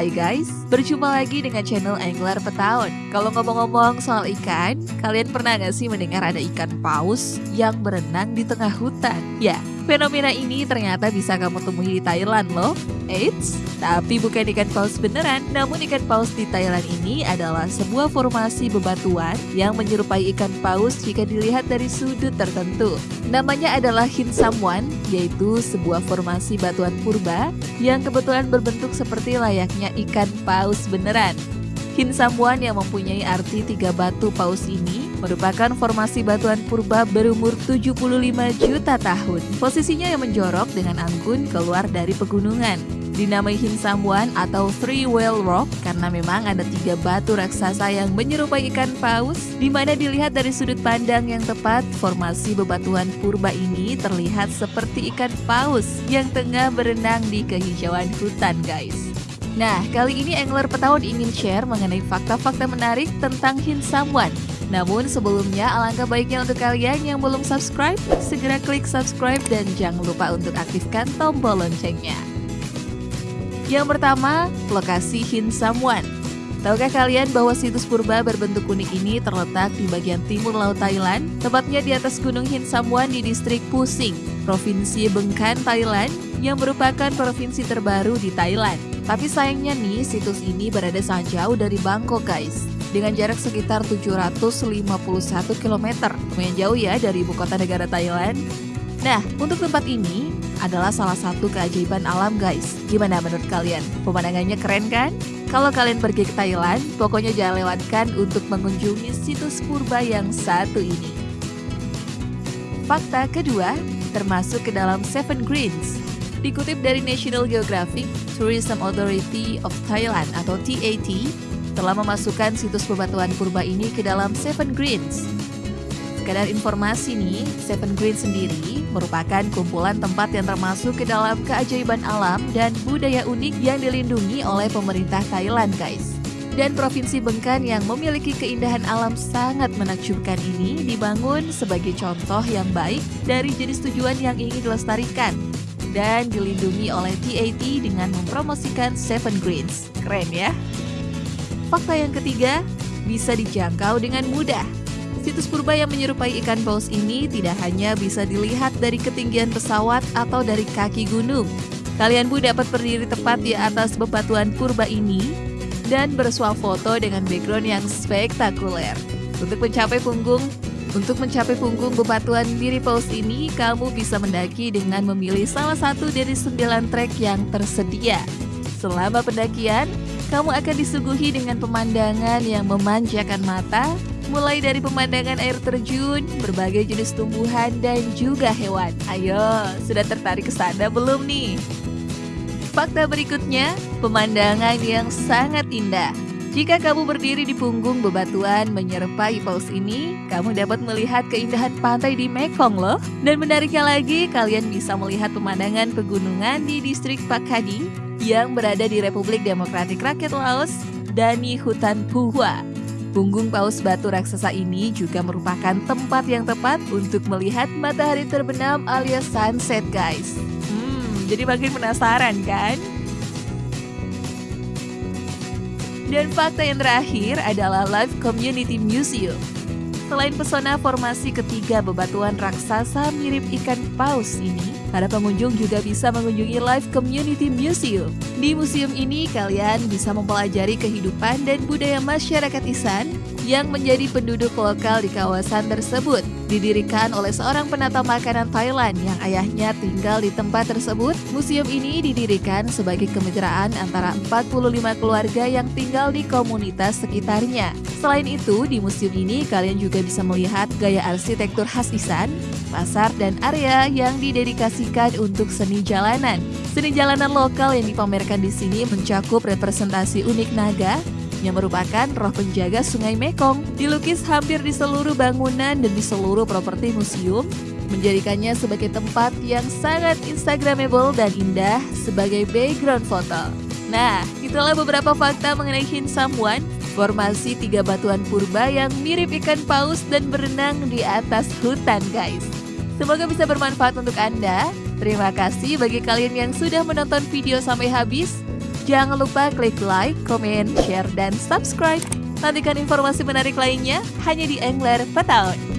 Hai guys, berjumpa lagi dengan channel Angler Petaun. Kalau ngomong-ngomong soal ikan, kalian pernah gak sih mendengar ada ikan paus yang berenang di tengah hutan? Ya, fenomena ini ternyata bisa kamu temui di Thailand loh. Eits, tapi bukan ikan paus beneran, namun ikan paus di Thailand ini adalah sebuah formasi bebatuan yang menyerupai ikan paus jika dilihat dari sudut tertentu. Namanya adalah Hin Samwan, yaitu sebuah formasi batuan purba yang kebetulan berbentuk seperti layaknya ikan paus beneran. Hin Samuan yang mempunyai arti tiga batu paus ini merupakan formasi batuan purba berumur 75 juta tahun. Posisinya yang menjorok dengan anggun keluar dari pegunungan. Dinamai Hin Samuan atau Three Whale Rock karena memang ada tiga batu raksasa yang menyerupai ikan paus di mana dilihat dari sudut pandang yang tepat formasi bebatuan purba ini terlihat seperti ikan paus yang tengah berenang di kehijauan hutan guys. Nah, kali ini Angler Petaun ingin share mengenai fakta-fakta menarik tentang Hin Samwan. Namun sebelumnya alangkah baiknya untuk kalian yang belum subscribe, segera klik subscribe dan jangan lupa untuk aktifkan tombol loncengnya. Yang pertama, lokasi Hin Samwan. Tahukah kalian bahwa situs purba berbentuk unik ini terletak di bagian timur laut Thailand, tepatnya di atas Gunung Hin Samwan di distrik Pusing, Provinsi Bengkan, Thailand, yang merupakan provinsi terbaru di Thailand. Tapi sayangnya nih, situs ini berada sangat jauh dari Bangkok guys. Dengan jarak sekitar 751 km. Lumayan jauh ya dari ibu kota negara Thailand. Nah, untuk tempat ini adalah salah satu keajaiban alam guys. Gimana menurut kalian? Pemandangannya keren kan? Kalau kalian pergi ke Thailand, pokoknya jangan lewatkan untuk mengunjungi situs purba yang satu ini. Fakta kedua, termasuk ke dalam Seven Greens. Dikutip dari National Geographic, Tourism Authority of Thailand atau TAT telah memasukkan situs bebatuan purba ini ke dalam Seven Greens. Sekadar informasi nih, Seven Greens sendiri merupakan kumpulan tempat yang termasuk ke dalam keajaiban alam dan budaya unik yang dilindungi oleh pemerintah Thailand guys. Dan Provinsi Bengkan yang memiliki keindahan alam sangat menakjubkan ini dibangun sebagai contoh yang baik dari jenis tujuan yang ingin dilestarikan dan dilindungi oleh TAT dengan mempromosikan Seven Greens. Keren ya? Fakta yang ketiga, bisa dijangkau dengan mudah. Situs purba yang menyerupai ikan paus ini tidak hanya bisa dilihat dari ketinggian pesawat atau dari kaki gunung. Kalian pun dapat berdiri tepat di atas bebatuan purba ini dan bersuah foto dengan background yang spektakuler. Untuk mencapai punggung untuk mencapai punggung bebatuan mirip paus ini, kamu bisa mendaki dengan memilih salah satu dari sembilan trek yang tersedia. Selama pendakian, kamu akan disuguhi dengan pemandangan yang memanjakan mata, mulai dari pemandangan air terjun, berbagai jenis tumbuhan, dan juga hewan. Ayo, sudah tertarik ke sana belum nih? Fakta berikutnya, pemandangan yang sangat indah. Jika kamu berdiri di punggung bebatuan menyerupai paus ini, kamu dapat melihat keindahan pantai di Mekong loh. Dan menariknya lagi, kalian bisa melihat pemandangan pegunungan di distrik Pakhadi yang berada di Republik Demokratik Rakyat Laos dan di hutan Puhua. Punggung paus batu raksasa ini juga merupakan tempat yang tepat untuk melihat matahari terbenam alias sunset guys. Hmm, jadi makin penasaran kan? Dan fakta yang terakhir adalah Live Community Museum. Selain pesona formasi ketiga bebatuan raksasa mirip ikan paus ini, para pengunjung juga bisa mengunjungi Live Community Museum. Di museum ini, kalian bisa mempelajari kehidupan dan budaya masyarakat Isan yang menjadi penduduk lokal di kawasan tersebut didirikan oleh seorang penata makanan Thailand yang ayahnya tinggal di tempat tersebut. Museum ini didirikan sebagai kemitraan antara 45 keluarga yang tinggal di komunitas sekitarnya. Selain itu, di museum ini kalian juga bisa melihat gaya arsitektur khas Isan, pasar dan area yang didedikasikan untuk seni jalanan. Seni jalanan lokal yang dipamerkan di sini mencakup representasi unik naga, yang merupakan roh penjaga Sungai Mekong, dilukis hampir di seluruh bangunan dan di seluruh properti museum, menjadikannya sebagai tempat yang sangat instagramable dan indah sebagai background foto. Nah, itulah beberapa fakta mengenai Hin Samwan, formasi tiga batuan purba yang mirip ikan paus dan berenang di atas hutan guys. Semoga bisa bermanfaat untuk Anda. Terima kasih bagi kalian yang sudah menonton video sampai habis. Jangan lupa klik like, comment, share, dan subscribe. Nantikan informasi menarik lainnya hanya di Angler Petaun.